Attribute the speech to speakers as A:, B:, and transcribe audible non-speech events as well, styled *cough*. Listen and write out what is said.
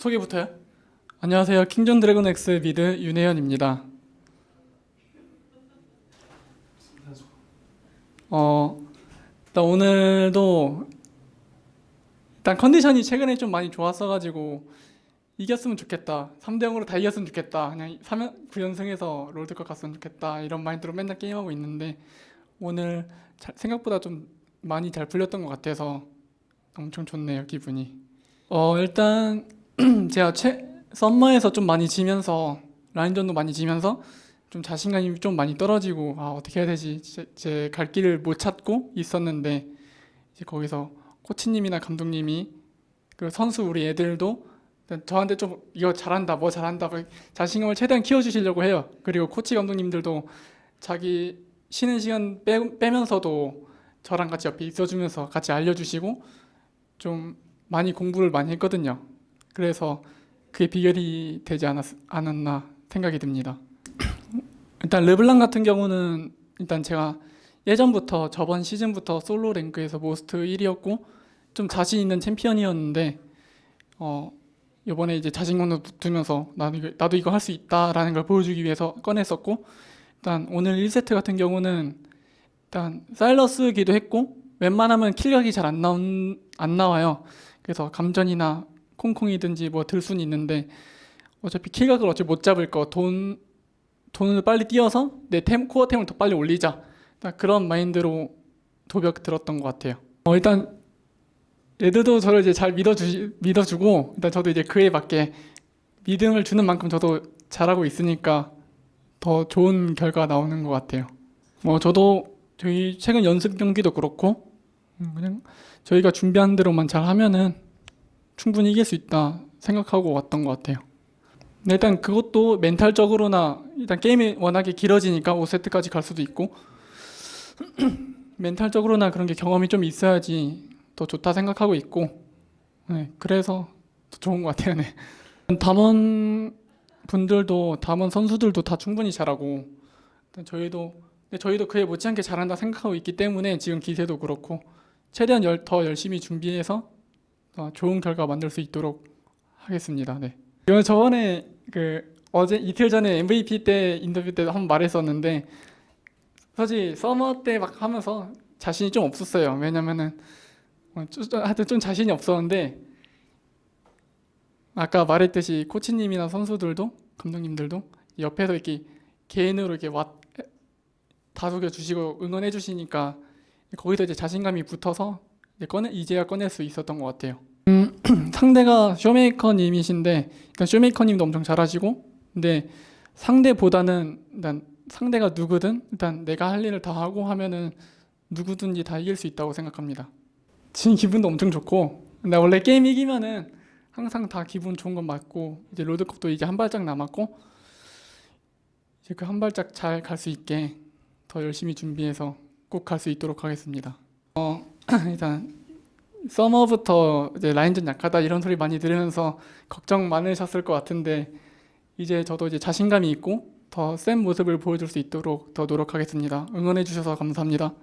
A: 소개부터요? 안녕하세요. 킹존 드래곤 X 미드 유내현입니다. 어, 일단 오늘도 일단 컨디션이 최근에 좀 많이 좋았어가지고 이겼으면 좋겠다. 3대 0으로 다 이겼으면 좋겠다. 그냥 3연, 9연승해서 롤드컵 갔으면 좋겠다. 이런 마인드로 맨날 게임하고 있는데 오늘 잘- 생각보다 좀 많이 잘 풀렸던 것 같아서 엄청 좋네요. 기분이. 어, 일단 *clears throat* 제가 최 썸머에서 좀 많이 지면서 라인전도 많이 지면서 좀 자신감이 좀 많이 떨어지고 아 어떻게 해야 되지? 제 갈 길을 못 찾고 있었는데 이제 거기서 코치님이나 감독님이 그 선수 우리 애들도 저한테 좀 이거 잘한다 뭐 잘한다 뭐 자신감을 최대한 키워주시려고 해요. 그리고 코치 감독님들도 자기 쉬는 시간 빼, 빼면서도 저랑 같이 옆에 있어주면서 같이 알려주시고 좀 많이 공부를 많이 했거든요 그래서 그게 비결이 되지 않았, 않았나 생각이 듭니다. 일단 르블랑 같은 경우는 일단 제가 예전부터 저번 시즌부터 솔로 랭크에서 모스트 1위였고 좀 자신 있는 챔피언이었는데 어 이번에 이제 자신감도 붙으면서 나도 나도 이거 할 수 있다라는 걸 보여주기 위해서 꺼냈었고 일단 오늘 1세트 같은 경우는 일단 사일러스기도 했고 웬만하면 킬각이 잘 안 나온 안 나와요. 그래서 감전이나 콩콩이든지 뭐들 수는 있는데 어차피 킬각을 어차피 못 잡을 거 돈 돈을 빨리 띄어서 내 템 코어 템을 더 빨리 올리자 그런 마인드로 도벽 들었던 것 같아요. 어 일단 레드도 저를 이제 잘 믿어주 믿어주고 일단 저도 이제 그에 맞게 믿음을 주는 만큼 저도 잘하고 있으니까 더 좋은 결과 나오는 것 같아요. 뭐 저도 저희 최근 연습 경기도 그렇고 음, 그냥 저희가 준비한 대로만 잘 하면은 충분히 이길 수 있다 생각하고 왔던 것 같아요. 일단 그것도 멘탈적으로나 일단 게임이 워낙에 길어지니까 5세트까지 갈 수도 있고 *clears throat* 멘탈적으로나 그런 게 경험이 좀 있어야지 더 좋다 생각하고 있고 네, 그래서 더 좋은 것 같아요. 네. 담원 분들도 담원 선수들도 다 충분히 잘하고 저희도 저희도 그에 못지않게 잘한다 생각하고 있기 때문에 지금 기세도 그렇고 최대한 열, 더 열심히 준비해서 어, 좋은 결과 만들 수 있도록 하겠습니다. 네. 이건 저번에 그 어제 이틀 전에 MVP 때 인터뷰 때 한번 말했었는데 사실 서머 때 막 하면서 자신이 좀 없었어요. 왜냐면은 어, 하여튼 좀 자신이 없었는데 아까 말했듯이 코치님이나 선수들도 감독님들도 옆에서 이렇게 개인으로 이렇게 왔 다독여 주시고 응원해 주시니까 거기서 이제 자신감이 붙어서 이제 꺼내 이제야 꺼낼 수 있었던 것 같아요. 음, *clears throat* 상대가 쇼메이커님이신데 일단 쇼메이커님도 엄청 잘하시고 근데 상대보다는 일단 상대가 누구든 일단 내가 할 일을 다 하고 하면은 누구든지 다 이길 수 있다고 생각합니다. 지금 기분도 엄청 좋고 근데 원래 게임 이기면은 항상 다 기분 좋은 건 맞고 이제 롤드컵도 이제 한 발짝 남았고 이제 그 한 발짝 잘 갈 수 있게 더 열심히 준비해서 꼭 갈 수 있도록 하겠습니다. 어 *laughs* 일단 서머부터 이제 라인전 약하다 이런 소리 많이 들으면서 걱정 많으셨을 것 같은데 이제 저도 이제 자신감이 있고 더 센 모습을 보여줄 수 있도록 더 노력하겠습니다. 응원해 주셔서 감사합니다.